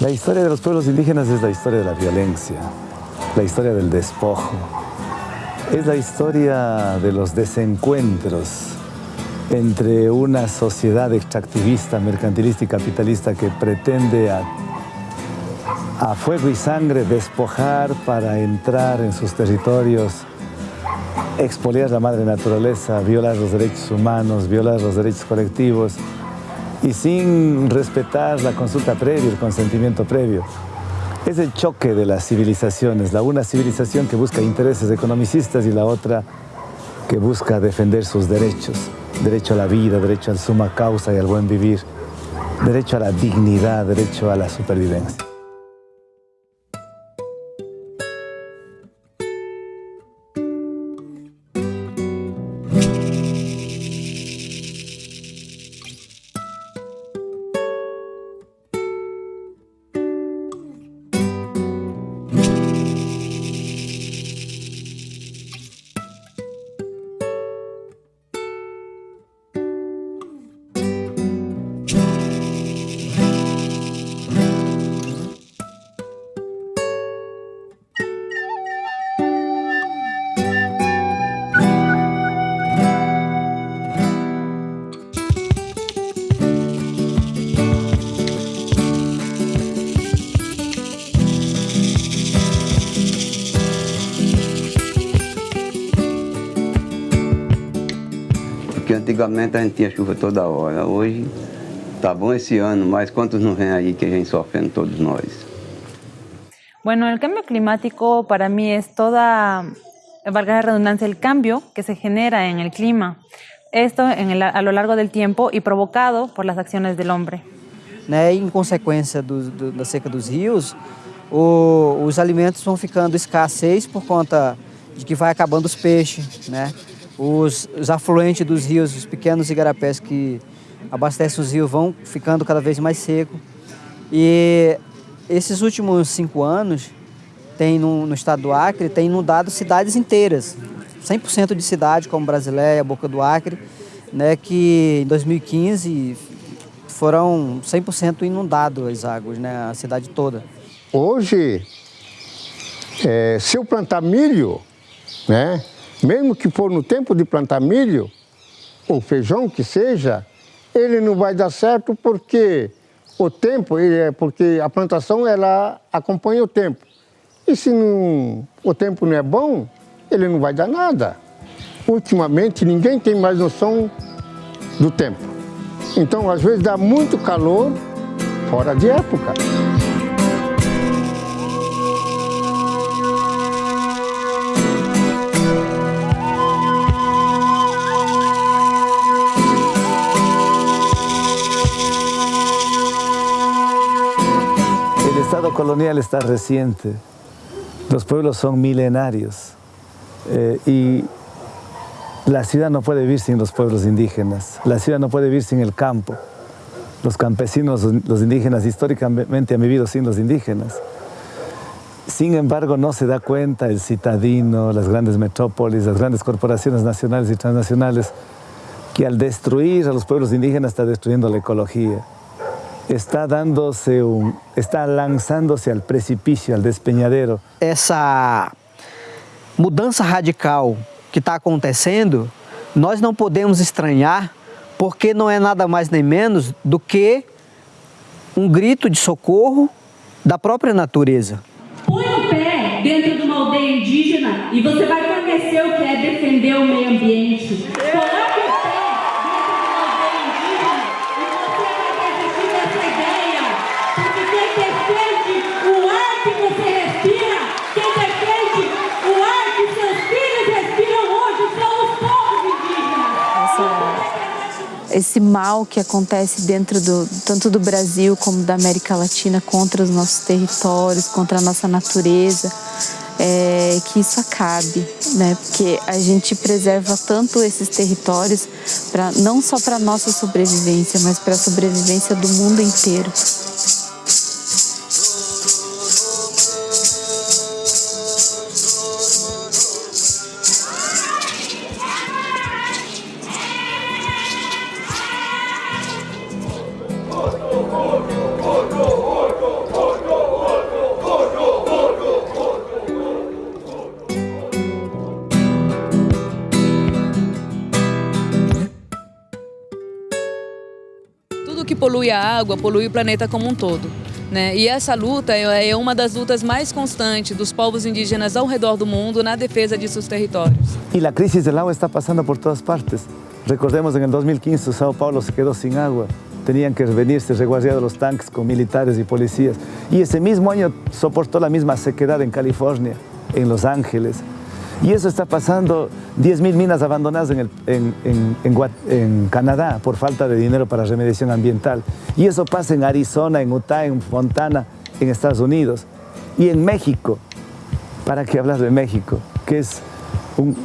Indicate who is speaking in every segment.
Speaker 1: La historia de los pueblos indígenas es la historia de la violencia, la historia del despojo, es la historia de los desencuentros entre una sociedad extractivista, mercantilista y capitalista que pretende a, fuego y sangre despojar para entrar en sus territorios, expoliar la madre naturaleza, violar los derechos humanos, violar los derechos colectivos y sin respetar la consulta previa, el consentimiento previo. Es el choque de las civilizaciones, la una civilización que busca intereses economicistas y la otra que busca defender sus derechos. Derecho a la vida, derecho a la suma causa y al buen vivir, derecho a la dignidad, derecho a la supervivencia.
Speaker 2: Antigamente a gente tinha chuva toda hora, hoje tá bom esse ano, mas quantos não vem aí que a gente sofrendo todos nós?
Speaker 3: Bueno, el cambio climático para mí es toda, valga la redundancia, el cambio que se genera en el clima. Esto en el, a lo largo del tiempo y provocado por las acciones del hombre.
Speaker 4: Né, em consequência do, do, da seca dos rios, o, os alimentos vão ficando escassos por conta de que vai acabando os peixes, né? Os, os afluentes dos rios, os pequenos igarapés que abastecem os rios vão ficando cada vez mais secos. E esses últimos cinco anos, tem no, no estado do Acre, tem inundado cidades inteiras. 100% de cidade, como Brasileia, Boca do Acre, né, que em 2015 foram 100% inundadas as águas, né, a cidade toda.
Speaker 5: Hoje, é, se eu plantar milho, né, mesmo que for no tempo de plantar milho, ou feijão que seja, ele não vai dar certo porque o tempo, é porque a plantação ela acompanha o tempo. E se não, o tempo não é bom, ele não vai dar nada. Ultimamente ninguém tem mais noção do tempo. Então às vezes dá muito calor fora de época.
Speaker 1: Estado colonial está reciente, los pueblos son milenarios eh, y la ciudad no puede vivir sin los pueblos indígenas, la ciudad no puede vivir sin el campo. Los campesinos, los indígenas, históricamente han vivido sin los indígenas. Sin embargo, no se da cuenta el citadino, las grandes metrópolis, las grandes corporaciones nacionales y transnacionales, que al destruir a los pueblos indígenas está destruyendo la ecología está dándose um, está lançando-se ao precipício, ao despenhadeiro.
Speaker 4: Essa mudança radical que está acontecendo, nós não podemos estranhar, porque não é nada mais nem menos do que um grito de socorro da própria natureza.
Speaker 6: Põe o pé dentro de uma aldeia indígena e você vai conhecer o que é defender o meio ambiente.
Speaker 3: Esse mal que acontece dentro do tanto do Brasil como da América Latina contra os nossos territórios, contra a nossa natureza, é, que isso acabe, né? Porque a gente preserva tanto esses territórios para não só para nossa sobrevivência, mas para a sobrevivência do mundo inteiro.
Speaker 7: Polui a água polui o planeta como um todo. Né? E essa luta é, é uma das lutas mais constantes dos povos indígenas ao redor do mundo na defesa de seus territórios.
Speaker 1: E a crise do agua está passando por todas partes. Recordemos, em 2015, São Paulo se quedou sem água. Tenían que venirse reguardiados los tanques con militares y policías. Y ese mismo año soportó la misma sequedad en California, en Los Ángeles. Y eso está pasando, 10.000 minas abandonadas en, Canadá por falta de dinero para remediación ambiental. Y eso pasa en Arizona, en Utah, en Fontana, en Estados Unidos. Y en México, ¿para qué hablar de México? Que es un,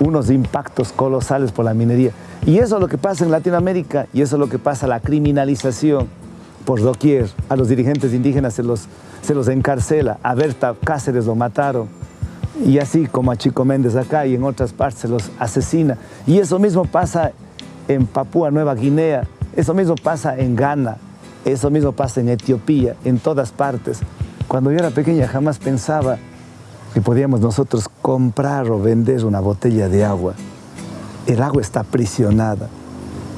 Speaker 1: unos impactos colosales por la minería. Y eso es lo que pasa en Latinoamérica y eso es lo que pasa, la criminalización por doquier. A los dirigentes indígenas se los, se los encarcela. A Berta Cáceres lo mataron. Y así como a Chico Méndez acá y en otras partes los asesina. Y eso mismo pasa en Papúa Nueva Guinea, eso mismo pasa en Ghana, eso mismo pasa en Etiopía, en todas partes. Cuando yo era pequeña jamás pensaba que podíamos nosotros comprar o vender una botella de agua. El agua está aprisionada.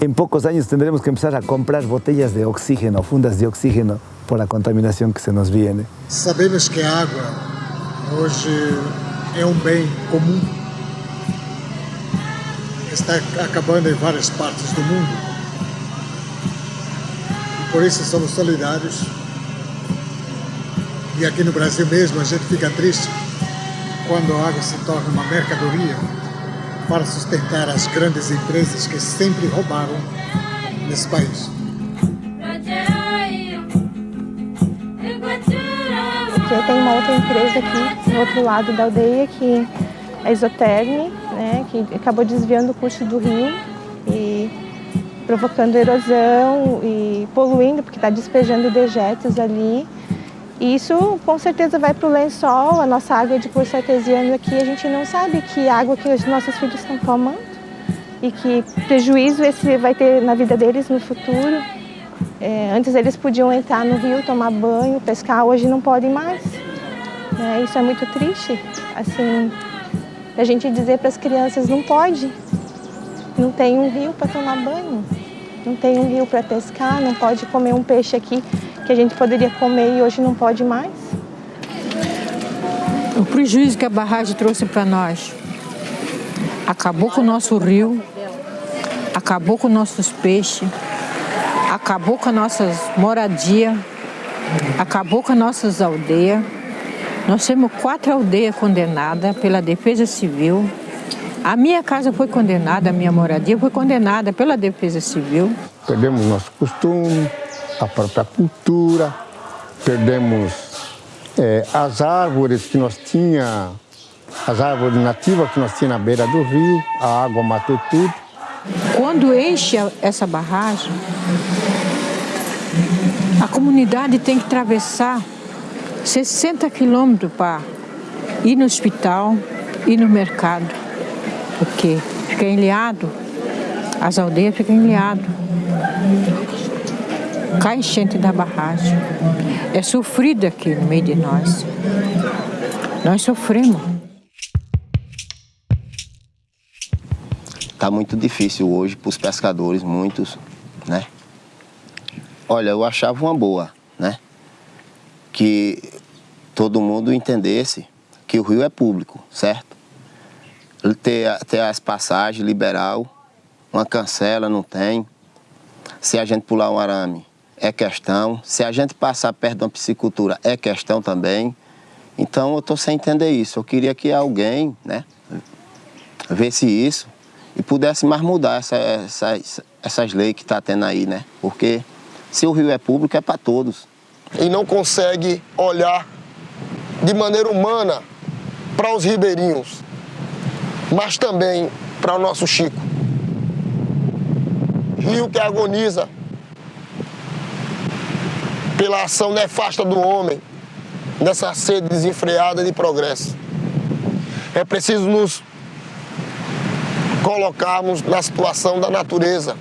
Speaker 1: En pocos años tendremos que empezar a comprar botellas de oxígeno, fundas de oxígeno, por la contaminación que se nos viene.
Speaker 8: Sabemos que a água hoje é um bem comum. Está acabando em várias partes do mundo. Por isso somos solidários. E aqui no Brasil mesmo a gente fica triste quando a água se torna uma mercadoria para sustentar as grandes empresas que sempre roubaram nesse país.
Speaker 9: Uma outra empresa aqui, no outro lado da aldeia, que é a Isoterme, né, que acabou desviando o curso do rio e provocando erosão e poluindo, porque está despejando dejetos ali. E isso com certeza vai para o lençol, a nossa água de poço artesiano aqui, a gente não sabe que água que os nossos filhos estão tomando e que prejuízo esse vai ter na vida deles no futuro. É, antes eles podiam entrar no rio, tomar banho, pescar, hoje não podem mais. É, isso é muito triste, assim, a gente dizer para as crianças não pode, não tem um rio para tomar banho, não tem um rio para pescar, não pode comer um peixe aqui que a gente poderia comer e hoje não pode mais.
Speaker 10: O prejuízo que a barragem trouxe para nós acabou com o nosso rio, acabou com nossos peixes, acabou com as nossas moradias, acabou com as nossas aldeias. Nós temos quatro aldeias condenadas pela Defesa Civil. A minha casa foi condenada, a minha moradia foi condenada pela Defesa Civil.
Speaker 5: Perdemos nosso costume, a própria cultura, perdemos é, as árvores que nós tinha, as árvores nativas que nós tinha na beira do rio, a água matou tudo.
Speaker 10: Quando enche essa barragem, a comunidade tem que atravessar 60 quilômetros para ir no hospital, ir no mercado, porque fica enliado, as aldeias ficam enliadas cai enchente da barragem. É sofrido aqui no meio de nós. Nós sofremos.
Speaker 11: Está muito difícil hoje para os pescadores, muitos, né? Olha, eu achava uma boa, né? Que todo mundo entendesse que o rio é público, certo? Ter, ter as passagens liberal, uma cancela não tem. Se a gente pular um arame, é questão. Se a gente passar perto de uma piscicultura, é questão também. Então eu estou sem entender isso. Eu queria que alguém né, visse isso e pudesse mais mudar essa, essas, essas leis que está tendo aí, né? Porque se o rio é público, é para todos.
Speaker 12: E não consegue olhar de maneira humana para os ribeirinhos, mas também para o nosso Chico. Rio que agoniza pela ação nefasta do homem nessa sede desenfreada de progresso. É preciso nos colocarmos na situação da natureza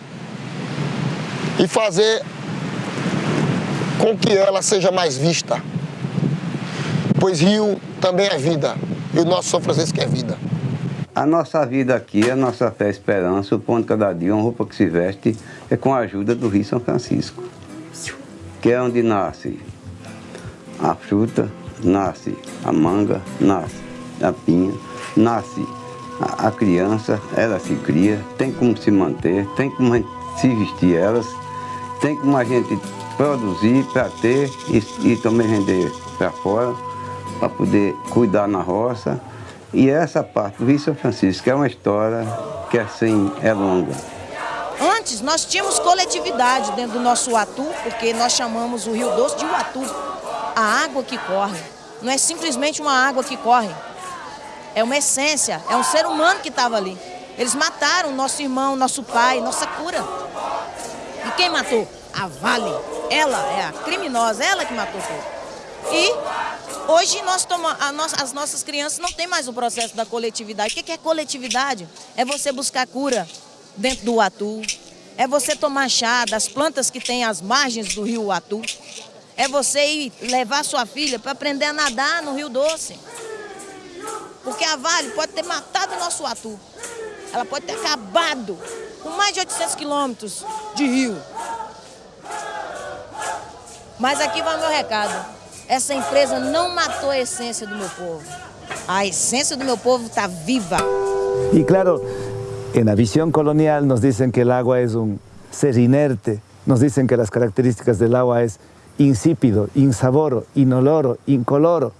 Speaker 12: e fazer com que ela seja mais vista. Pois rio também é vida, e o nosso São Francisco é vida.
Speaker 2: A nossa vida aqui, a nossa fé esperança, o pão de cada dia, uma roupa que se veste, é com a ajuda do Rio São Francisco, que é onde nasce a fruta, nasce a manga, nasce a pinha, nasce a criança, ela se cria, tem como se manter, tem como se vestir elas, tem como a gente produzir para ter e, e também vender para fora, para poder cuidar na roça. E essa parte do Rio São Francisco é uma história que assim é longa.
Speaker 13: Antes nós tínhamos coletividade dentro do nosso Uatu, porque nós chamamos o Rio Doce de Uatu, a água que corre. Não é simplesmente uma água que corre, é uma essência, é um ser humano que estava ali. Eles mataram nosso irmão, nosso pai, nossa cura. E quem matou? A Vale. Ela é a criminosa, ela que matou tudo. E hoje nós toma, as nossas crianças não têm mais o processo da coletividade. O que é coletividade? É você buscar cura dentro do Atu. É você tomar chá das plantas que tem às margens do rio Atu. É você ir levar sua filha para aprender a nadar no Rio Doce. Porque a Vale pode ter matado o nosso Atu. Ela pode ter acabado com mais de 800 quilômetros de rio. Mas aqui vai o meu recado. Essa empresa não matou a essência do meu povo. A essência do meu povo está viva.
Speaker 1: E claro, na visão colonial nos dizem que o agua é um ser inerte, nos dizem que as características do agua é insípido, insaboro, inoloro, incoloro.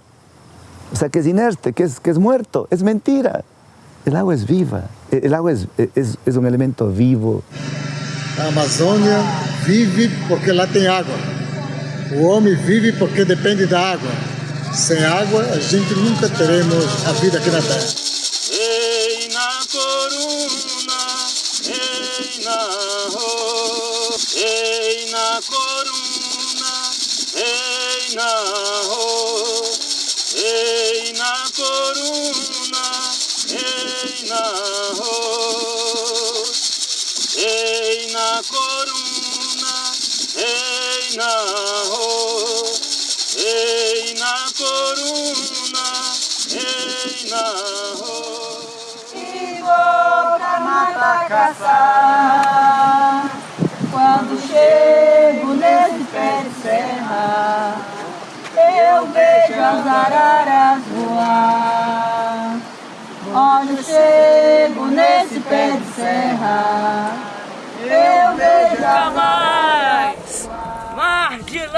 Speaker 1: O sea, que es inerte, que es, que es muerto. Es mentira. El agua es viva. El agua es, es, es un elemento vivo.
Speaker 8: A Amazônia vive porque lá tem água. O homem vive porque depende da água. Sem água, a gente nunca teremos a vida aqui na Terra. Ei na coruna, ei na ro, ei na coruna, ei na ro, ei na coruna, ei na ro, ei na coruna,
Speaker 14: caçar quando chego nesse pé de serra eu vejo as araras voar. Eu chego nesse pé de serra, eu vejo
Speaker 15: Nunca mais!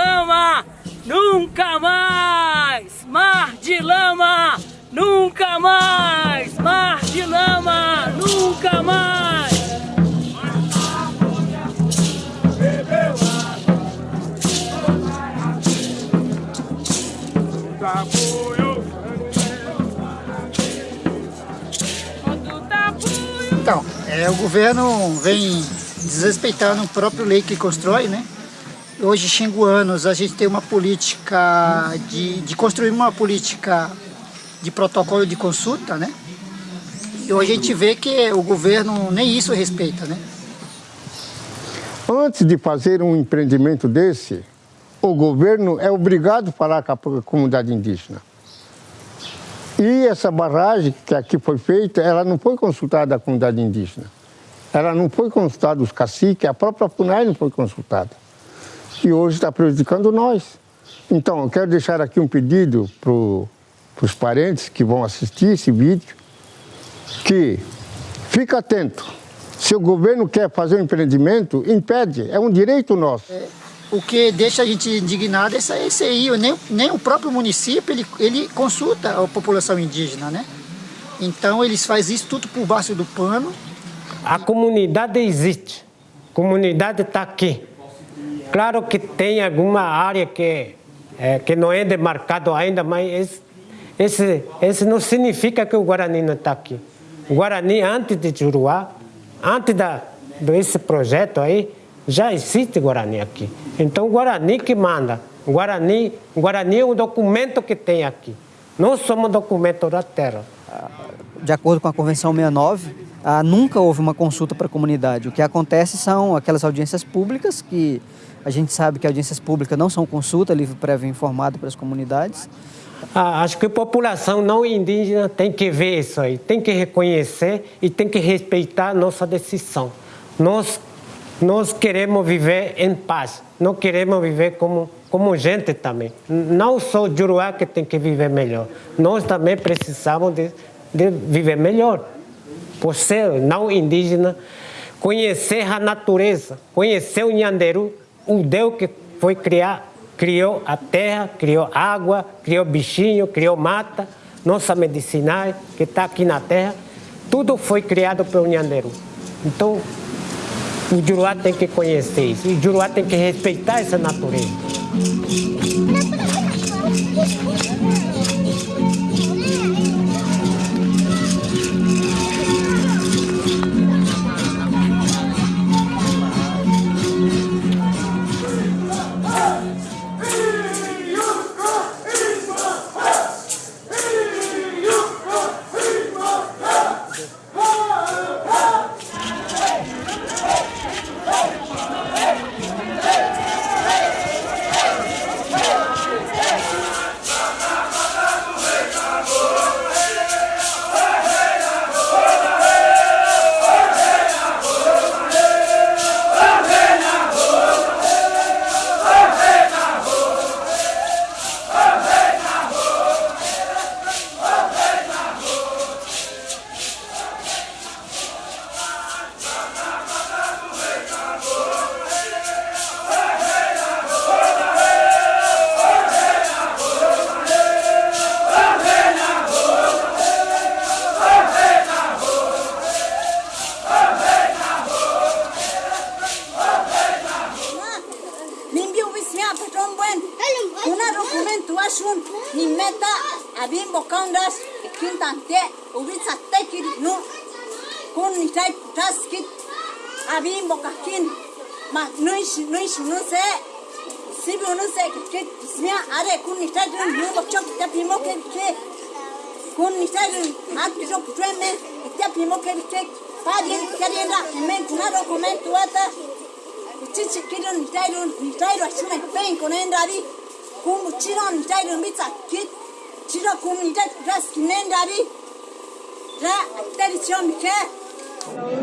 Speaker 15: Lama! Nunca mais! Mar de lama! Nunca mais! Mar de lama! Nunca mais!
Speaker 16: Então, é, o governo vem desrespeitando o próprio lei que constrói, né? Hoje, xinguanos, a gente tem uma política de, de construir uma política de protocolo de consulta, né? E hoje a gente vê que o governo nem isso respeita, né?
Speaker 5: Antes de fazer um empreendimento desse, o governo é obrigado a falar com a comunidade indígena. E essa barragem que aqui foi feita, ela não foi consultada a comunidade indígena. Ela não foi consultada os caciques, a própria FUNAI não foi consultada. E hoje está prejudicando nós. Então, eu quero deixar aqui um pedido para os parentes que vão assistir esse vídeo, que fica atento. Se o governo quer fazer um empreendimento, impede, é um direito nosso.
Speaker 16: O que deixa a gente indignado é esse aí, nem, nem o próprio município, ele, ele consulta a população indígena, né? Então eles fazem isso tudo por baixo do pano.
Speaker 17: A comunidade existe, a comunidade está aqui. Claro que tem alguma área que, é, que não é demarcado ainda, mas esse, esse, esse não significa que o Guarani não está aqui. O Guarani, antes de Juruá, antes da, desse projeto aí, já existe Guarani aqui. Então, Guarani que manda. Guarani, Guarani é um documento que tem aqui. Não somos documento da terra.
Speaker 4: De acordo com a Convenção 69, ah, nunca houve uma consulta para a comunidade. O que acontece são aquelas audiências públicas, que a gente sabe que audiências públicas não são consulta, livro prévio informado para as comunidades.
Speaker 17: Ah, acho que a população não indígena tem que ver isso aí, tem que reconhecer e tem que respeitar a nossa decisão. Nós, nós queremos viver em paz, não queremos viver como, como gente também. Não só o Juruá que tem que viver melhor, nós também precisamos de, de viver melhor. Por ser não indígena, conhecer a natureza, conhecer o Nhanderu, o Deus que foi criar criou a terra, criou água, criou bichinho, criou mata, nossa medicinal que está aqui na terra, tudo foi criado pelo Nhanderu. Então, o Juruá tem que conhecer isso, o Juruá tem que respeitar essa natureza.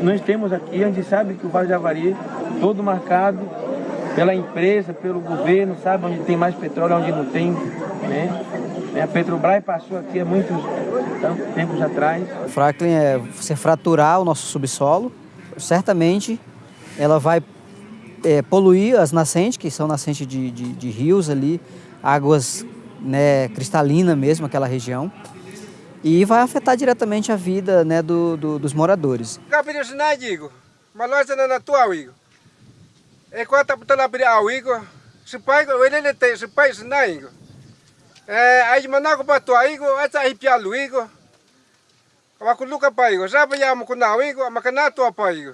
Speaker 18: Nós temos aqui, a gente sabe que o Vale de Avari, todo marcado pela empresa, pelo governo, sabe onde tem mais petróleo, onde não tem, né? A Petrobras passou aqui há muitos tempos atrás.
Speaker 4: O fracking é você fraturar o nosso subsolo, certamente ela vai é, poluir as nascentes, que são nascentes de, de, de rios ali, águas né, cristalinas mesmo, aquela região e vai afetar diretamente a vida né, do, do, dos moradores.
Speaker 19: digo, na tua igo. É quando tá lá para o igo, se pai ele tem se pai se não igo. É aí manago para tua igo, essa aí pia lu igo. Aku luka pa igo, sabe ya mo kuna igo, makana tua pa igo.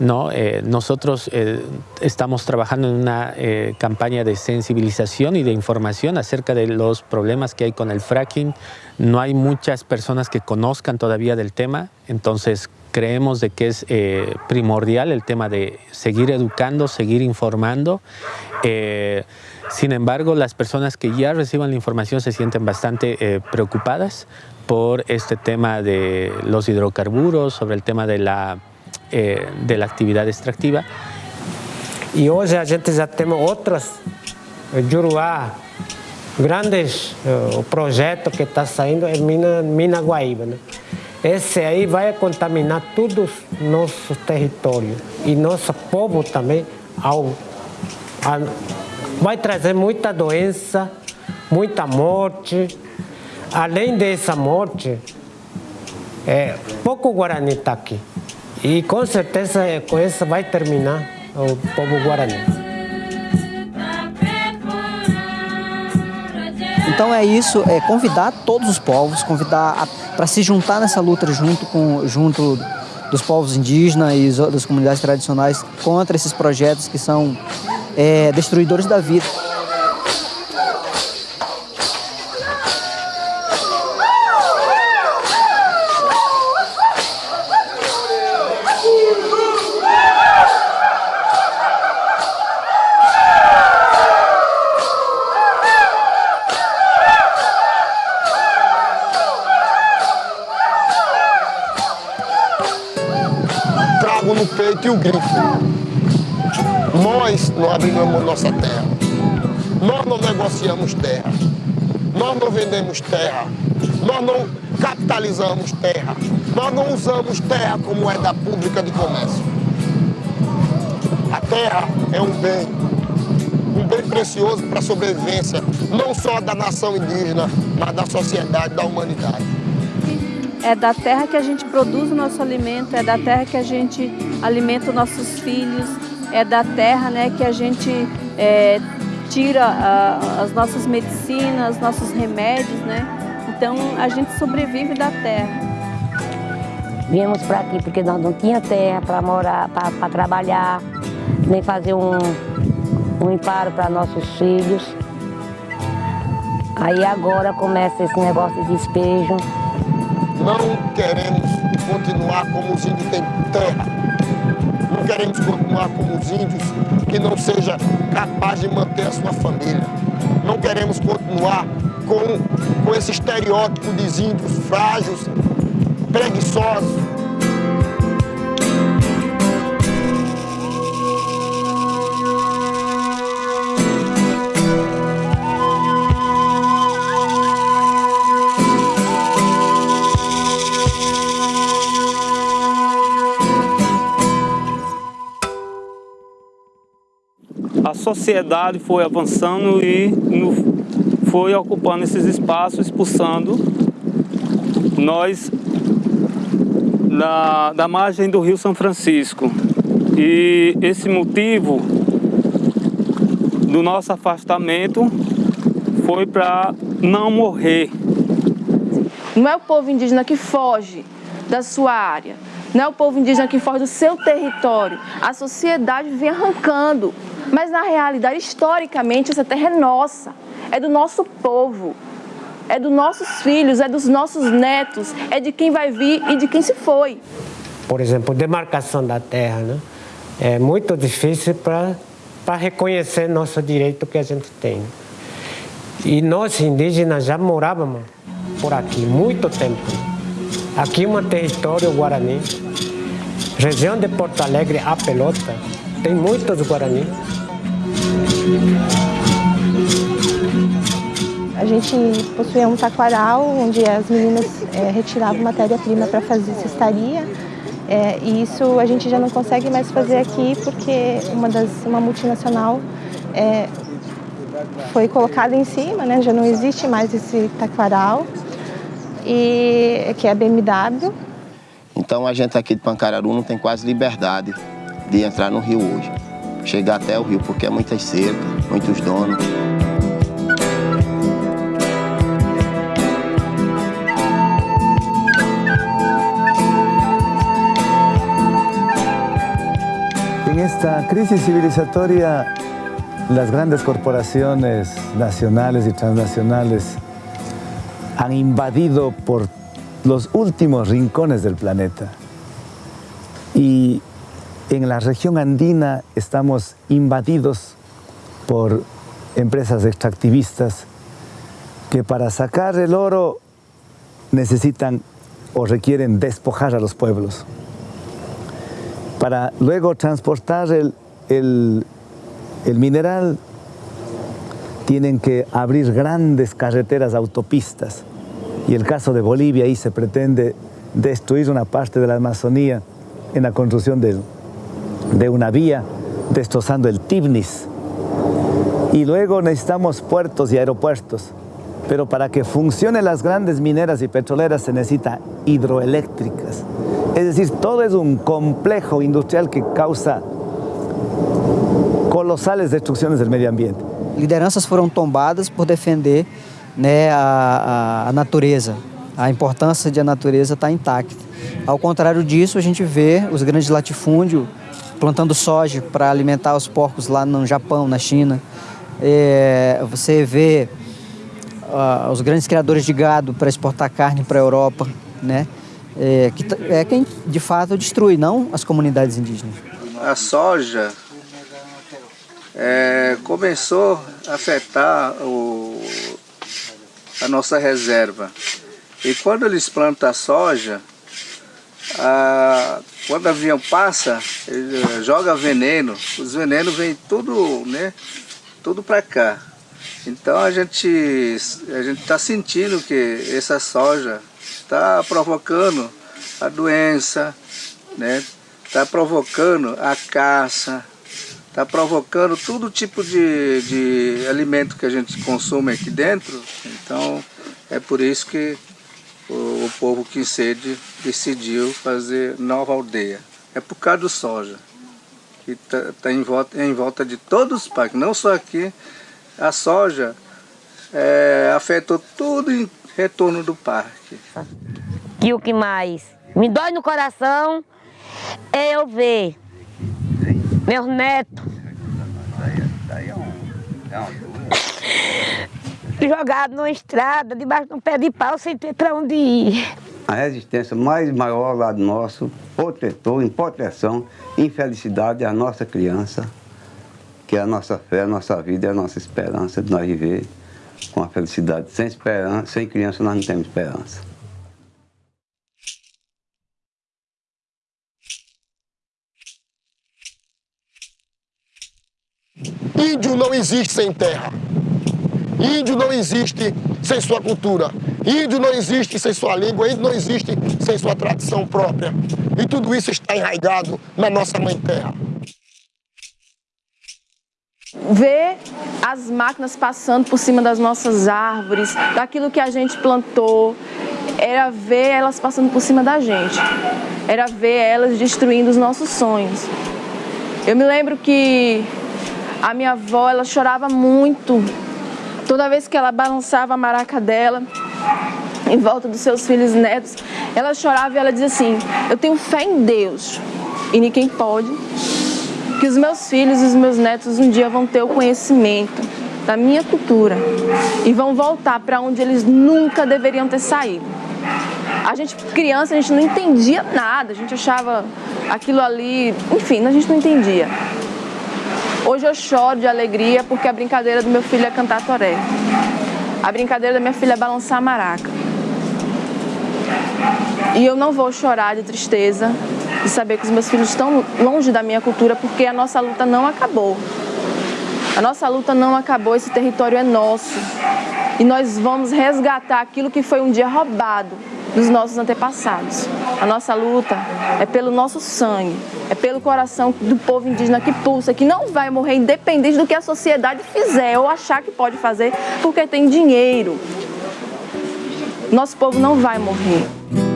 Speaker 20: ¿no? Eh, nosotros eh, estamos trabajando en una eh, campaña de sensibilización y de información acerca de los problemas que hay con el fracking. No hay muchas personas que conozcan todavía del tema, entonces creemos de que es primordial el tema de seguir educando, seguir informando. Sin embargo, las personas que ya reciban la información se sienten bastante eh, preocupadas por este tema de los hidrocarburos, sobre el tema de la, eh, de la actividad extractiva.
Speaker 17: E hoje a gente já temos outros Juruá, grandes uh, projeto que está saindo é Mina, Mina Guaíba. Esse aí vai contaminar todo o nosso território e nosso povo também ao, a, vai trazer muita doença, muita morte. Além dessa morte, é, pouco Guarani está aqui. E com certeza com isso vai terminar o povo Guarani.
Speaker 4: Então é isso, é convidar todos os povos, convidar para se juntar nessa luta junto com junto dos povos indígenas e das comunidades tradicionais contra esses projetos que são é, destruidores da vida.
Speaker 12: No peito e o grito. Nós não abrimos nossa terra. Nós não negociamos terra. Nós não vendemos terra. Nós não capitalizamos terra. Nós não usamos terra como moeda pública de comércio. A terra é um bem, um bem precioso para a sobrevivência, não só da nação indígena, mas da sociedade, da humanidade.
Speaker 3: É da terra que a gente produz o nosso alimento, é da terra que a gente alimenta os nossos filhos, é da terra né, que a gente é, tira a, as nossas medicinas, nossos remédios, né? Então a gente sobrevive da terra.
Speaker 21: Viemos para aqui porque nós não tinha terra para morar, para trabalhar, nem fazer um, um imparo para nossos filhos. Aí agora começa esse negócio de despejo.
Speaker 12: Não queremos continuar como os índios têm terra. Queremos continuar como os índios que não seja capaz de manter a sua família. Não queremos continuar com, com esse estereótipo de índios frágeis, preguiçosos,
Speaker 22: sociedade foi avançando e foi ocupando esses espaços, expulsando nós da, da margem do Rio São Francisco. E esse motivo do nosso afastamento foi para não morrer.
Speaker 3: Não é o povo indígena que foge da sua área, não é o povo indígena que foge do seu território. A sociedade vem arrancando mas na realidade, historicamente, essa terra é nossa, é do nosso povo, é dos nossos filhos, é dos nossos netos, é de quem vai vir e de quem se foi.
Speaker 17: Por exemplo, demarcação da terra, né? É muito difícil para reconhecer nosso direito que a gente tem. E nós indígenas já morávamos por aqui muito tempo. Aqui é um território guarani, região de Porto Alegre, a Pelota, tem muitos guaranis.
Speaker 9: A gente possuía um taquaral onde as meninas é, retiravam matéria-prima para fazer cestaria. É, e isso a gente já não consegue mais fazer aqui porque uma, das, uma multinacional é, foi colocada em cima, né? já não existe mais esse taquaral, e, que é a BMW.
Speaker 11: Então a gente aqui de Pancararu não tem quase liberdade de entrar no rio hoje chegar até o rio, porque é muitas cercas, muitos donos.
Speaker 1: En esta crisis civilizatoria, las grandes corporaciones nacionales y transnacionales han invadido por los últimos rincones del planeta. En la región andina estamos invadidos por empresas extractivistas que para sacar el oro necesitan o requieren despojar a los pueblos. Para luego transportar el, mineral tienen que abrir grandes carreteras, autopistas. Y el caso de Bolivia, ahí se pretende destruir una parte de la Amazonía en la construcción del, de una vía, destrozando el Tibnis. Y luego necesitamos puertos y aeropuertos. Pero para que funcionen las grandes mineras y petroleras se necesita hidroeléctricas. Es decir, todo es un complejo industrial que causa colosales destrucciones del medio ambiente.
Speaker 4: Lideranças foram tombadas por defender né, a, a, natureza, a importância de a natureza estar tá intacta. Ao contrário disso, a gente vê os grandes latifúndios plantando soja para alimentar os porcos lá no Japão, na China. É, você vê uh, os grandes criadores de gado para exportar carne para a Europa, né? É, que é quem de fato destrui, não as comunidades indígenas.
Speaker 23: A soja é, começou a afetar o, a nossa reserva. E quando eles plantam a soja, a, quando o avião passa, ele joga veneno, os venenos vêm tudo, né, tudo para cá. Então a gente a gente está sentindo que essa soja está provocando a doença, né? Está provocando a caça, está provocando todo tipo de, de alimento que a gente consome aqui dentro. Então é por isso que o, o povo Quincede decidiu fazer nova aldeia. É por causa do soja, que está tá em, volta, é em volta de todos os parques, não só aqui, a soja é, afetou tudo em retorno do parque.
Speaker 21: E o que mais me dói no coração é eu ver meus netos jogados numa estrada, debaixo de um pé de pau, sem ter para onde ir.
Speaker 2: A resistência mais maior lá do nosso protetor, em proteção, infelicidade é a nossa criança, que é a nossa fé, a nossa vida e a nossa esperança de nós viver com a felicidade. Sem esperança, sem criança nós não temos esperança.
Speaker 12: Índio não existe sem terra. Índio não existe sem sua cultura. Índio não existe sem sua língua. Índio não existe sem sua tradição própria. E tudo isso está enraizado na nossa mãe terra
Speaker 3: ver as máquinas passando por cima das nossas árvores, daquilo que a gente plantou, era ver elas passando por cima da gente, era ver elas destruindo os nossos sonhos. Eu me lembro que a minha avó, ela chorava muito, toda vez que ela balançava a maraca dela, em volta dos seus filhos e netos, ela chorava e ela dizia assim, eu tenho fé em Deus, e ninguém pode que os meus filhos e os meus netos um dia vão ter o conhecimento da minha cultura e vão voltar para onde eles nunca deveriam ter saído. A gente, criança, a gente não entendia nada, a gente achava aquilo ali, enfim, a gente não entendia. Hoje eu choro de alegria porque a brincadeira do meu filho é cantar toré. A brincadeira da minha filha é balançar a maraca. E eu não vou chorar de tristeza de saber que os meus filhos estão longe da minha cultura porque a nossa luta não acabou. A nossa luta não acabou, esse território é nosso. E nós vamos resgatar aquilo que foi um dia roubado dos nossos antepassados. A nossa luta é pelo nosso sangue, é pelo coração do povo indígena que pulsa, que não vai morrer independente do que a sociedade fizer ou achar que pode fazer porque tem dinheiro. Nosso povo não vai morrer.